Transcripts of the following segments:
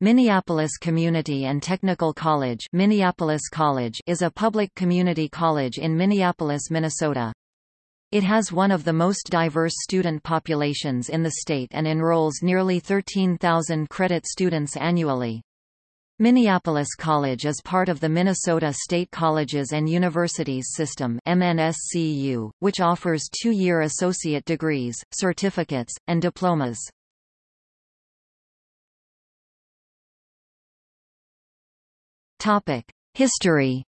Minneapolis Community and Technical College, Minneapolis College is a public community college in Minneapolis, Minnesota. It has one of the most diverse student populations in the state and enrolls nearly 13,000 credit students annually. Minneapolis College is part of the Minnesota State Colleges and Universities System MNSCU, which offers two-year associate degrees, certificates, and diplomas. History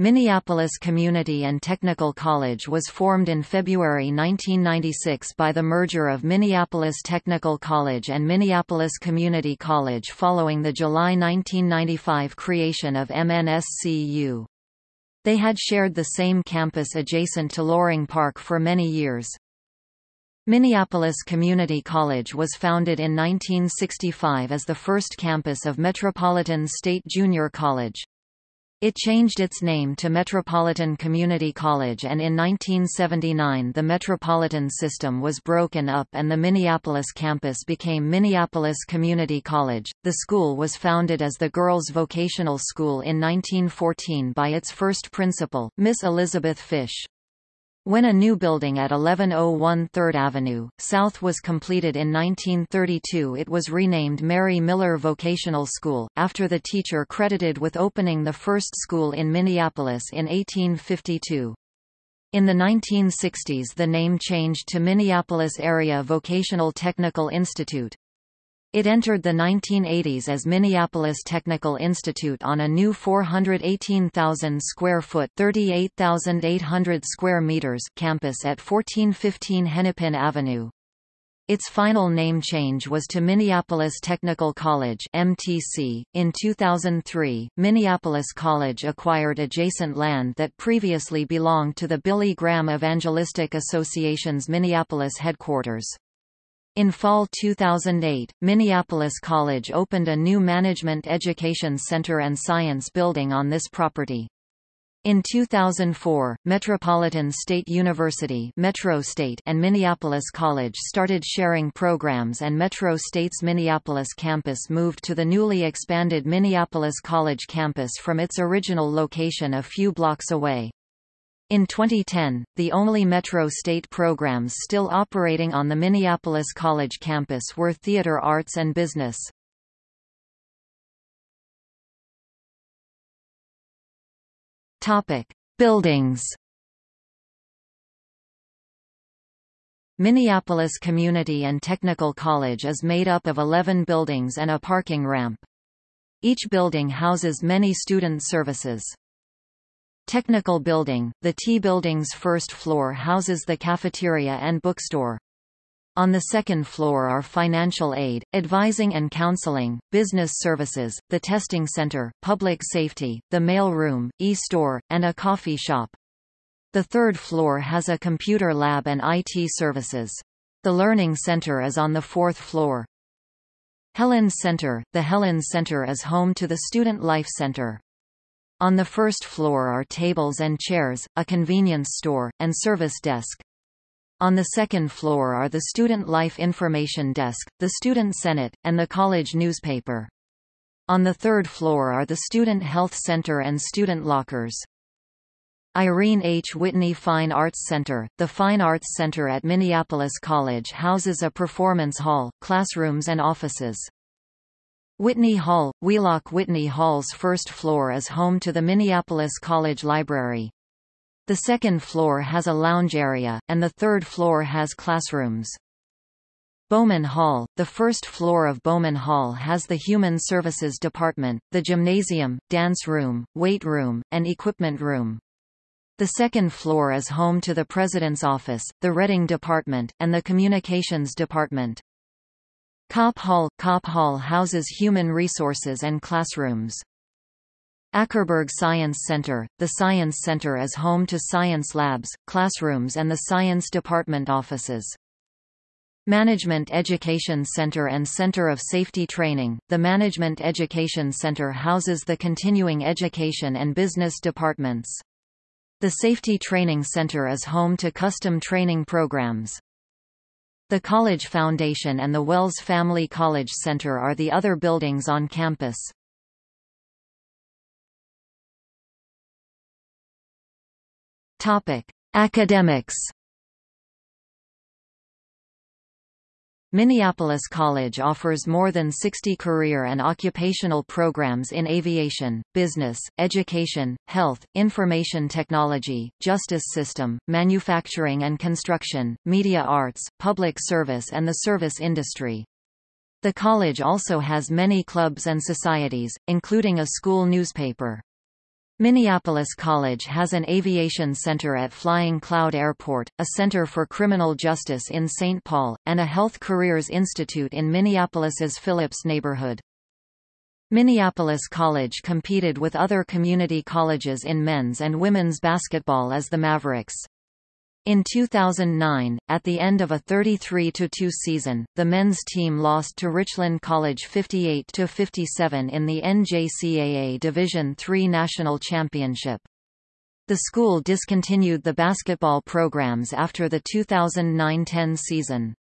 Minneapolis Community and Technical College was formed in February 1996 by the merger of Minneapolis Technical College and Minneapolis Community College following the July 1995 creation of MNSCU. They had shared the same campus adjacent to Loring Park for many years. Minneapolis Community College was founded in 1965 as the first campus of Metropolitan State Junior College. It changed its name to Metropolitan Community College and in 1979 the Metropolitan system was broken up and the Minneapolis campus became Minneapolis Community College. The school was founded as the Girls Vocational School in 1914 by its first principal, Miss Elizabeth Fish. When a new building at 1101 3rd Avenue, South was completed in 1932 it was renamed Mary Miller Vocational School, after the teacher credited with opening the first school in Minneapolis in 1852. In the 1960s the name changed to Minneapolis Area Vocational Technical Institute. It entered the 1980s as Minneapolis Technical Institute on a new 418,000 square foot (38,800 square meters) campus at 1415 Hennepin Avenue. Its final name change was to Minneapolis Technical College (MTC). In 2003, Minneapolis College acquired adjacent land that previously belonged to the Billy Graham Evangelistic Association's Minneapolis headquarters. In fall 2008, Minneapolis College opened a new Management Education Center and Science Building on this property. In 2004, Metropolitan State University Metro State and Minneapolis College started sharing programs and Metro State's Minneapolis campus moved to the newly expanded Minneapolis College campus from its original location a few blocks away. In 2010, the only Metro State programs still operating on the Minneapolis College campus were theater arts and business. Topic: Buildings. Minneapolis Community and Technical College is made up of 11 buildings and a parking ramp. Each building houses many student services. Technical Building, the T Building's first floor houses the cafeteria and bookstore. On the second floor are financial aid, advising and counseling, business services, the testing center, public safety, the mail room, e-store, and a coffee shop. The third floor has a computer lab and IT services. The Learning Center is on the fourth floor. Helland Center The Helland Center is home to the Student Life Center. On the first floor are tables and chairs, a convenience store, and service desk. On the second floor are the Student Life Information Desk, the Student Senate, and the college newspaper. On the third floor are the Student Health Center and student lockers. Irene H. Whitney Fine Arts Center The Fine Arts Center at Minneapolis College houses a performance hall, classrooms and offices. Whitney Hall, Wheelock Whitney Hall's first floor is home to the Minneapolis College Library. The second floor has a lounge area, and the third floor has classrooms. Bowman Hall, the first floor of Bowman Hall has the Human Services Department, the gymnasium, dance room, weight room, and equipment room. The second floor is home to the President's Office, the Reading Department, and the Communications Department. Kopp Hall – Kopp Hall houses human resources and classrooms. Ackerberg Science Center – The Science Center is home to science labs, classrooms and the Science Department offices. Management Education Center and Center of Safety Training – The Management Education Center houses the continuing education and business departments. The Safety Training Center is home to custom training programs. The College Foundation and the Wells Family College Center are the other buildings on campus. Topic: Academics. Minneapolis College offers more than 60 career and occupational programs in aviation, business, education, health, information technology, justice system, manufacturing and construction, media arts, public service and the service industry. The college also has many clubs and societies, including a school newspaper. Minneapolis College has an aviation center at Flying Cloud Airport, a center for criminal justice in St. Paul, and a health careers institute in Minneapolis's Phillips neighborhood. Minneapolis College competed with other community colleges in men's and women's basketball as the Mavericks. In 2009, at the end of a 33-2 season, the men's team lost to Richland College 58-57 in the NJCAA Division III National Championship. The school discontinued the basketball programs after the 2009-10 season.